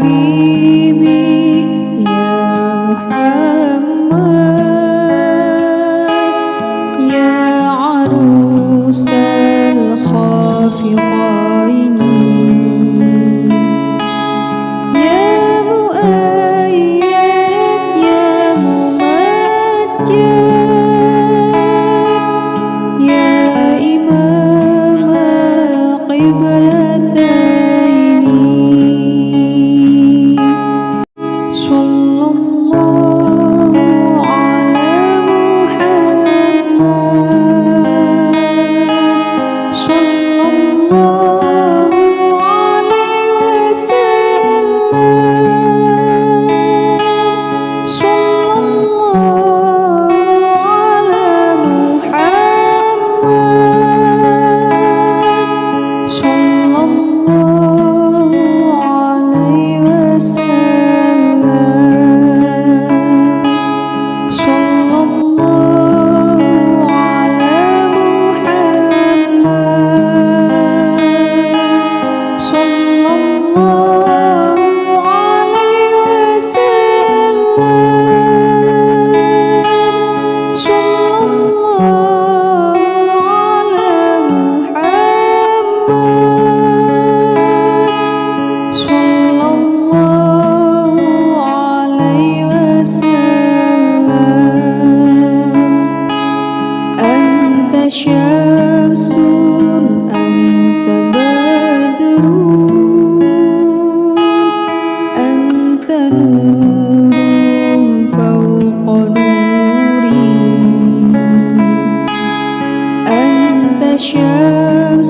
Be. Hashem's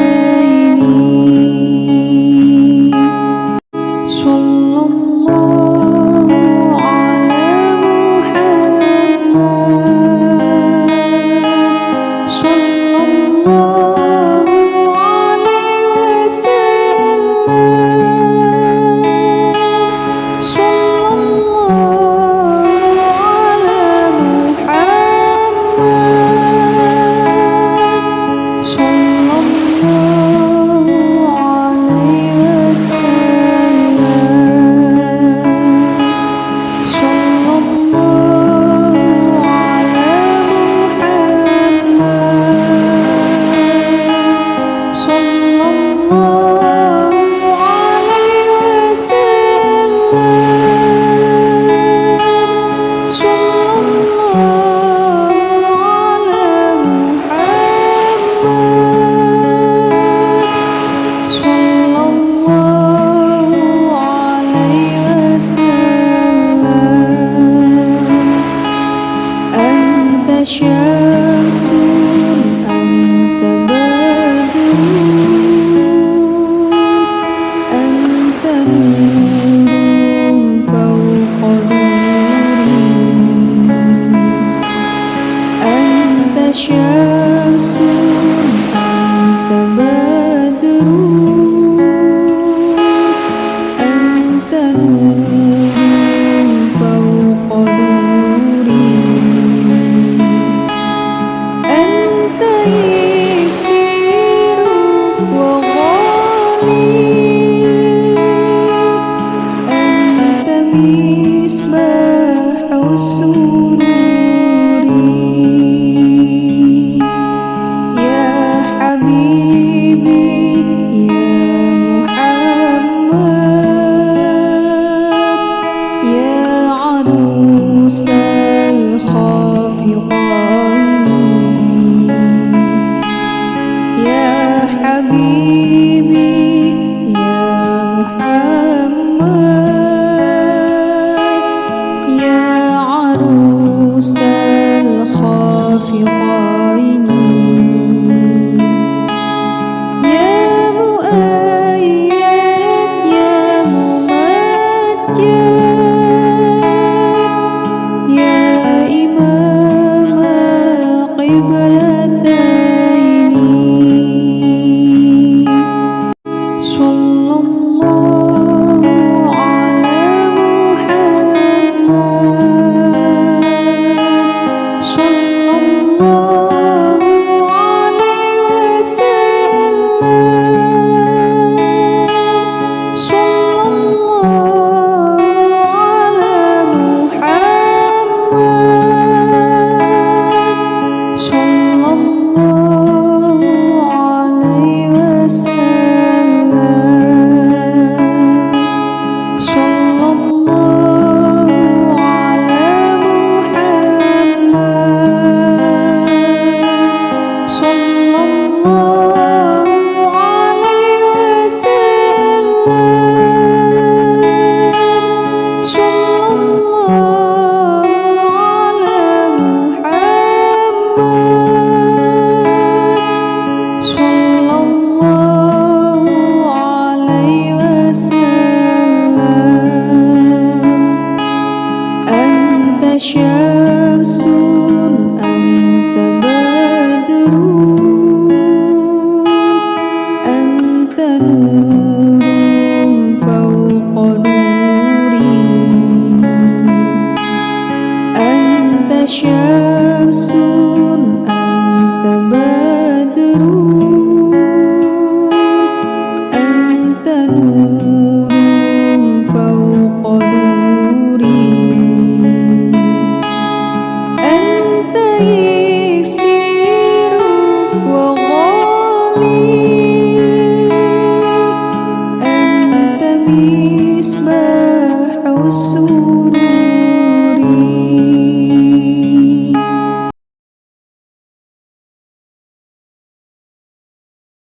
You. Oh. more. sure.